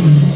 you.